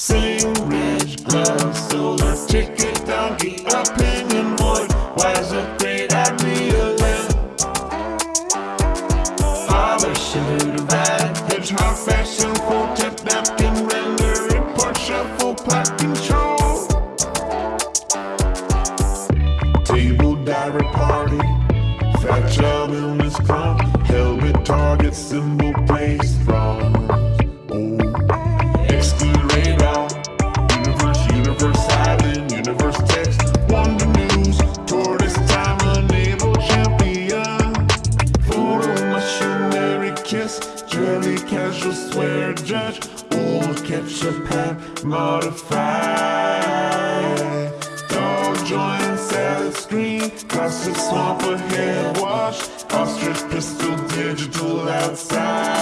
Sing rich gloves, solar ticket, donkey, opinion void. Wise a great idea land. Father should have had hedgehog fashion, full tip napkin, render report, shuffle, plot control. Table diary party, fat job illness club, helmet target symbol place universe, island, universe text, wonder news, tortoise time, a unable champion. Photo missionary kiss, jelly casual swear judge, old ketchup hat modify. Dog joint salad screen, classic swamp ahead wash, ostrich pistol digital outside.